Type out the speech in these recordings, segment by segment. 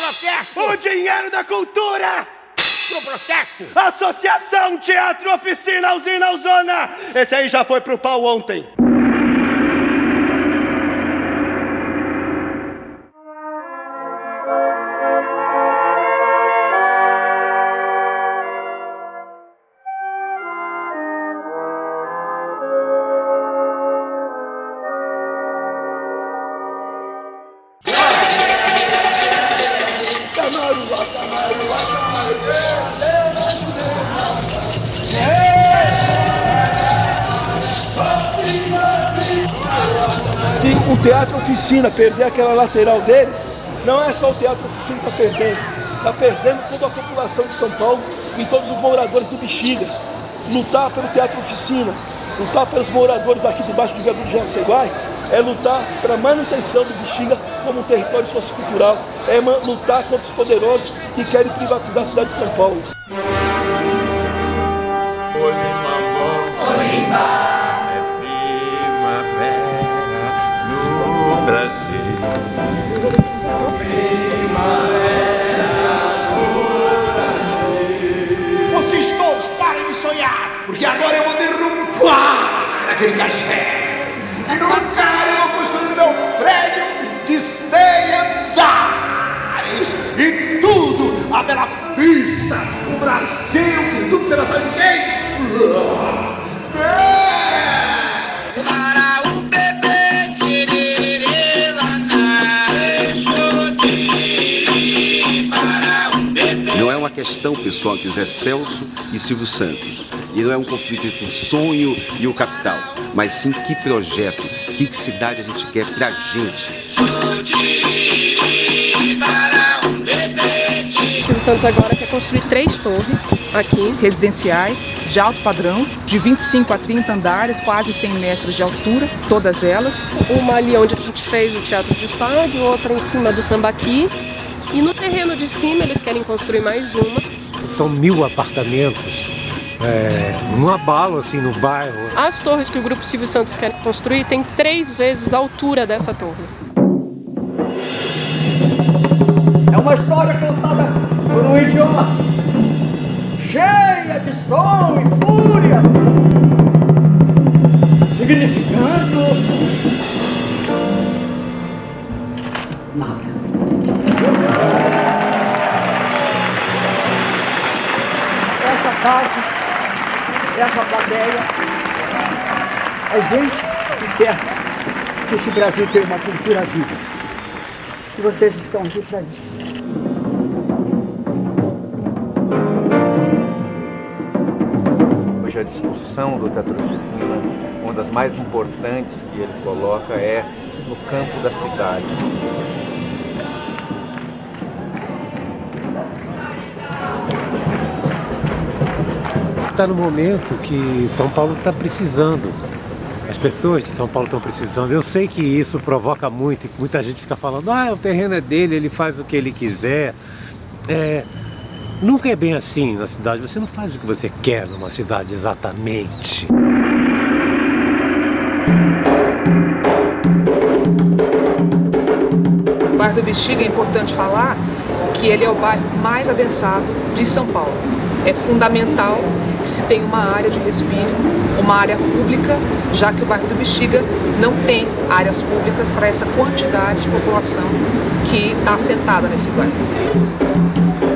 protesto! O dinheiro da cultura! Pro protesto! Associação Teatro Oficina Usina Uzona! Esse aí já foi pro pau ontem. Se o Teatro Oficina perder aquela lateral dele, não é só o Teatro Oficina que está perdendo. Está perdendo toda a população de São Paulo e todos os moradores do Bexiga. Lutar pelo Teatro Oficina, lutar pelos moradores aqui debaixo do viaduto de Jaceguai, é lutar pela manutenção do Bexiga como um território sociocultural, é lutar contra os poderosos que querem privatizar a cidade de São Paulo. Tudo a bela vista, o Brasil, tudo será sabe de quem? Para o bebê tiriri lanar Para bebê Não é uma questão pessoal entre Zé Celso e Silvio Santos. E não é um conflito entre o sonho e o capital. Mas sim que projeto, que cidade a gente quer pra gente. Para O Silvio Santos agora quer construir três torres aqui, residenciais, de alto padrão, de 25 a 30 andares, quase 100 metros de altura, todas elas. Uma ali onde a gente fez o Teatro de Estádio, outra em cima do Sambaqui. E no terreno de cima eles querem construir mais uma. São mil apartamentos, é, um abalo assim no bairro. As torres que o Grupo Silvio Santos quer construir tem três vezes a altura dessa torre. É uma história contada por um idiota, cheia de som e fúria, significando nada. Essa casa, essa plateia, é gente que quer que esse Brasil tenha uma cultura viva. E vocês estão aqui para isso. Hoje a discussão do Teatro Oficina, uma das mais importantes que ele coloca é no campo da cidade. Está no momento que São Paulo está precisando. As pessoas de São Paulo estão precisando. Eu sei que isso provoca muito, muita gente fica falando, ah, o terreno é dele, ele faz o que ele quiser. É, nunca é bem assim na cidade. Você não faz o que você quer numa cidade exatamente. O bairro do Bexiga é importante falar que ele é o bairro mais adensado de São Paulo. É fundamental que se tenha uma área de respiro, uma área pública, já que o bairro do Bexiga não tem áreas públicas para essa quantidade de população que está assentada nesse bairro.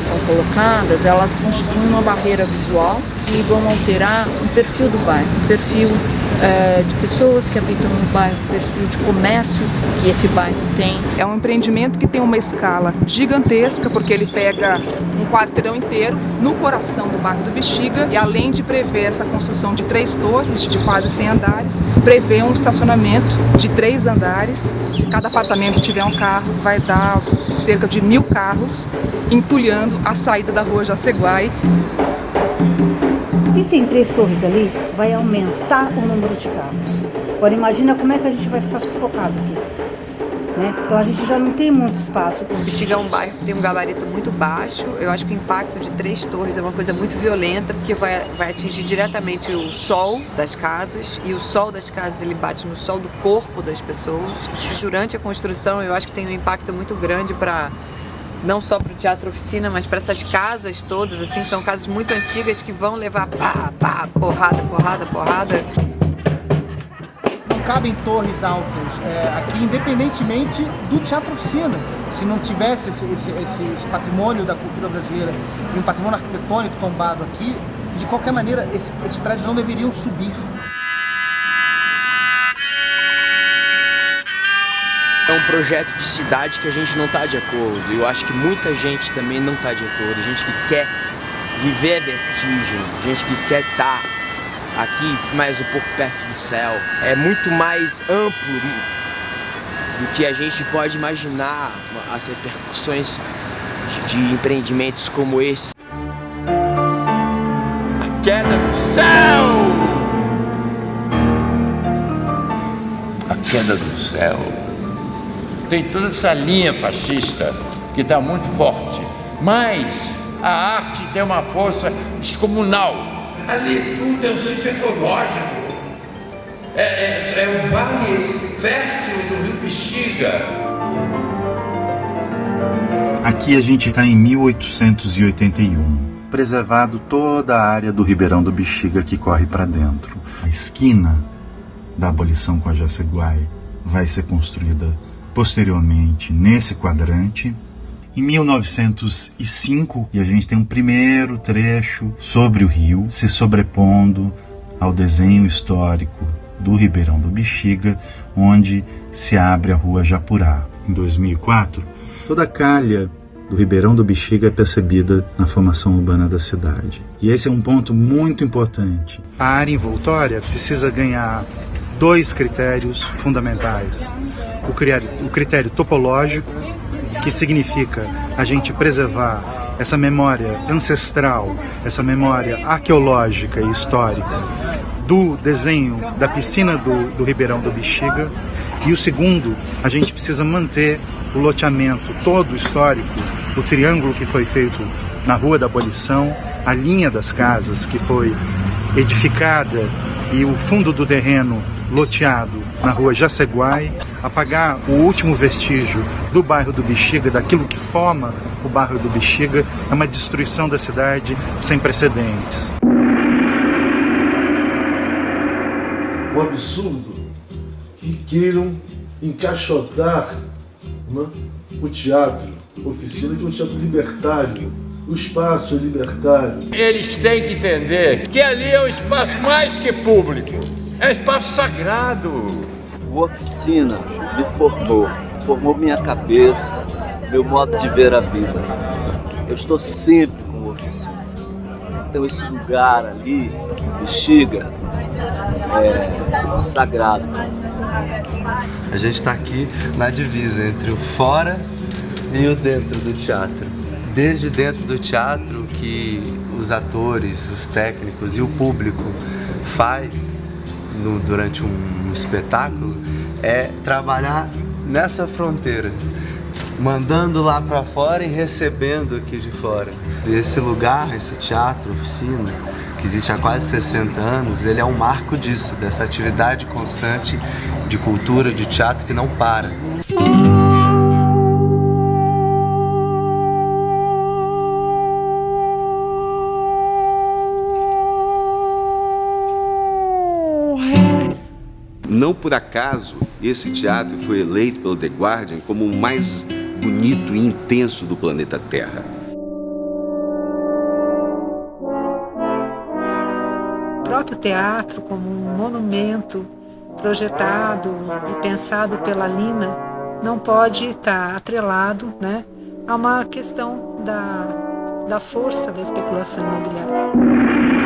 Elas são colocadas, elas constituem uma barreira visual e vão alterar o perfil do bairro, o perfil eh, de pessoas que habitam no bairro, perfil de comércio que esse bairro tem. É um empreendimento que tem uma escala gigantesca, porque ele pega um quarteirão inteiro no coração do bairro do Bexiga e além de prever essa construção de três torres de quase 100 andares, prevê um estacionamento de três andares. Se cada apartamento tiver um carro, vai dar cerca de mil carros entulhando a saída da rua Jaceguai. Se tem três torres ali, vai aumentar o número de carros. Agora imagina como é que a gente vai ficar sufocado aqui. Né? Então a gente já não tem muito espaço. O Bexiga é um bairro que tem um gabarito muito baixo. Eu acho que o impacto de três torres é uma coisa muito violenta, porque vai, vai atingir diretamente o sol das casas, e o sol das casas ele bate no sol do corpo das pessoas. Durante a construção, eu acho que tem um impacto muito grande para não só para o teatro oficina, mas para essas casas todas, assim, são casas muito antigas que vão levar pá, pá, porrada, porrada, porrada. Não cabem torres altas é, aqui, independentemente do teatro oficina. Se não tivesse esse, esse, esse, esse patrimônio da cultura brasileira e um patrimônio arquitetônico tombado aqui, de qualquer maneira, esse, esses prédios não deveriam subir. Projeto de cidade que a gente não está de acordo. Eu acho que muita gente também não está de acordo. Gente que quer viver a vertigem, gente que quer estar aqui mais um pouco perto do céu. É muito mais amplo do que a gente pode imaginar as repercussões de empreendimentos como esse. A queda do céu! A queda do céu. Tem toda essa linha fascista que está muito forte, mas a arte tem uma força descomunal. Ali tudo é um sítio ecológico. É, é, é o vale fértil do Rio Bexiga. Aqui a gente está em 1881. Preservado toda a área do Ribeirão do Bexiga que corre para dentro. A esquina da abolição com a Jaceguai vai ser construída posteriormente nesse quadrante. Em 1905, e a gente tem um primeiro trecho sobre o rio se sobrepondo ao desenho histórico do Ribeirão do Bexiga, onde se abre a rua Japurá. Em 2004, toda a calha do Ribeirão do Bexiga é percebida na formação urbana da cidade. E esse é um ponto muito importante. A área envoltória precisa ganhar dois critérios fundamentais. O critério, o critério topológico, que significa a gente preservar essa memória ancestral, essa memória arqueológica e histórica do desenho da piscina do, do Ribeirão do Bexiga. E o segundo, a gente precisa manter o loteamento todo histórico, o triângulo que foi feito na Rua da Abolição, a linha das casas que foi edificada e o fundo do terreno loteado na rua Jaceguai, apagar o último vestígio do bairro do Bexiga, daquilo que forma o bairro do Bexiga, é uma destruição da cidade sem precedentes. Um absurdo que queiram encaixotar né, o teatro, oficina de um teatro libertário. O espaço é libertário. Eles têm que entender que ali é um espaço mais que público. É um espaço sagrado. Oficina me formou, formou minha cabeça, meu modo de ver a vida. Eu estou sempre com oficina. Então esse lugar ali, Bexiga, é sagrado. A gente está aqui na divisa entre o fora e o dentro do teatro. Desde dentro do teatro que os atores, os técnicos e o público faz no, durante um, um espetáculo é trabalhar nessa fronteira, mandando lá para fora e recebendo aqui de fora. Esse lugar, esse teatro, oficina, que existe há quase 60 anos, ele é um marco disso, dessa atividade constante de cultura, de teatro que não para. Não por acaso, esse teatro foi eleito pelo The Guardian como o mais bonito e intenso do planeta Terra. O próprio teatro como um monumento projetado e pensado pela Lina não pode estar atrelado né, a uma questão da, da força da especulação imobiliária.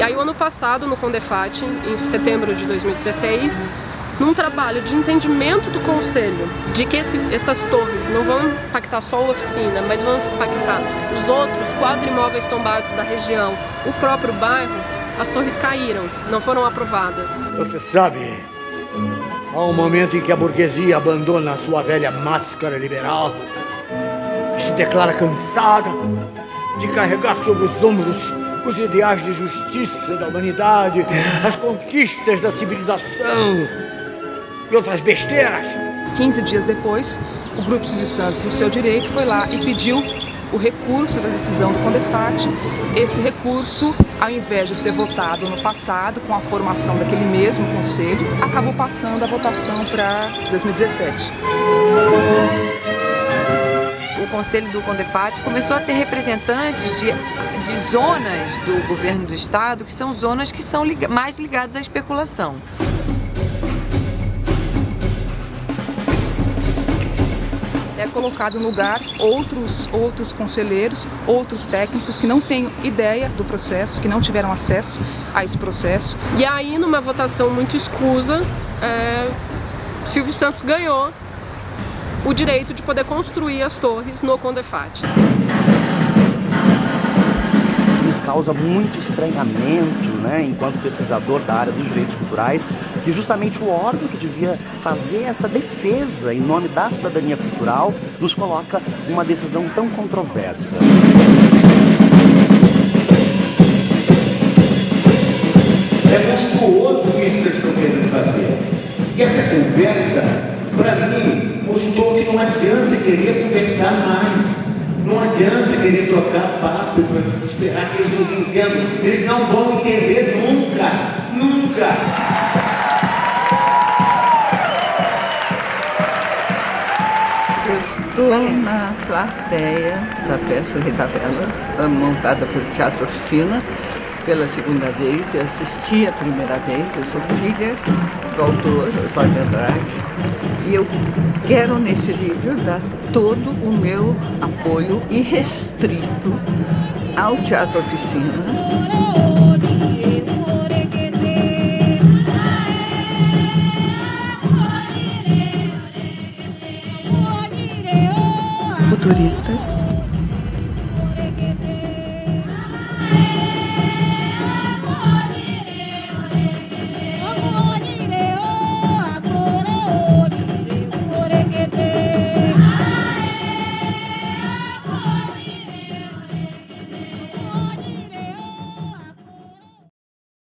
E aí, o ano passado, no Condefat, em setembro de 2016, num trabalho de entendimento do Conselho de que esse, essas torres não vão impactar só a oficina, mas vão impactar os outros quatro imóveis tombados da região, o próprio bairro, as torres caíram, não foram aprovadas. Você sabe Há um momento em que a burguesia abandona a sua velha máscara liberal se declara cansada de carregar sobre os ombros os ideais de justiça da humanidade, as conquistas da civilização e outras besteiras. 15 dias depois, o Grupo Silvio Santos, no seu direito, foi lá e pediu o recurso da decisão do Condefat. Esse recurso, ao invés de ser votado no passado, com a formação daquele mesmo conselho, acabou passando a votação para 2017 o Conselho do Condefat começou a ter representantes de, de zonas do governo do estado que são zonas que são lig mais ligadas à especulação. é colocado no lugar outros, outros conselheiros, outros técnicos que não têm ideia do processo, que não tiveram acesso a esse processo. E aí, numa votação muito escusa, é, Silvio Santos ganhou o direito de poder construir as torres no Condefat. Nos causa muito estranhamento, né, enquanto pesquisador da área dos direitos culturais, que justamente o órgão que devia fazer essa defesa em nome da cidadania cultural nos coloca uma decisão tão controversa. É monstruoso isso que eles estão querendo fazer. E essa conversa, para mim, não adianta querer conversar mais. Não adianta querer trocar papo para esperar que eles nos entendam. Eles não vão entender nunca, nunca. Estou na plateia da peça Rei da Vela, montada pelo Teatro Oficina, pela segunda vez. Eu assisti a primeira vez, eu sou filha do autor, Osório de Andrade, e eu quero nesse vídeo dar todo o meu apoio irrestrito ao Teatro Oficina. Futuristas.